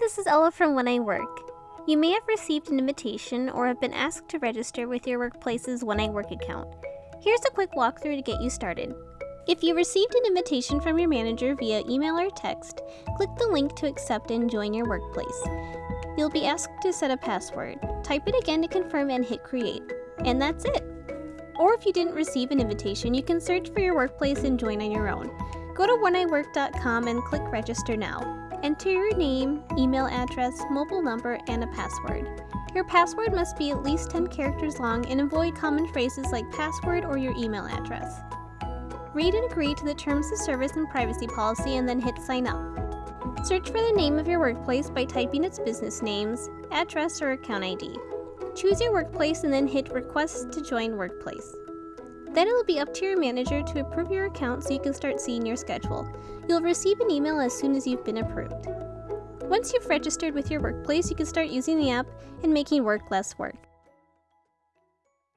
this is Ella from When I Work. You may have received an invitation or have been asked to register with your workplace's When I Work account. Here's a quick walkthrough to get you started. If you received an invitation from your manager via email or text, click the link to accept and join your workplace. You'll be asked to set a password. Type it again to confirm and hit create. And that's it. Or if you didn't receive an invitation, you can search for your workplace and join on your own. Go to wheniwork.com and click register now. Enter your name, email address, mobile number, and a password. Your password must be at least 10 characters long and avoid common phrases like password or your email address. Read and agree to the terms of service and privacy policy and then hit sign up. Search for the name of your workplace by typing its business names, address, or account ID. Choose your workplace and then hit request to join workplace. Then it'll be up to your manager to approve your account so you can start seeing your schedule. You'll receive an email as soon as you've been approved. Once you've registered with your workplace, you can start using the app and making work less work.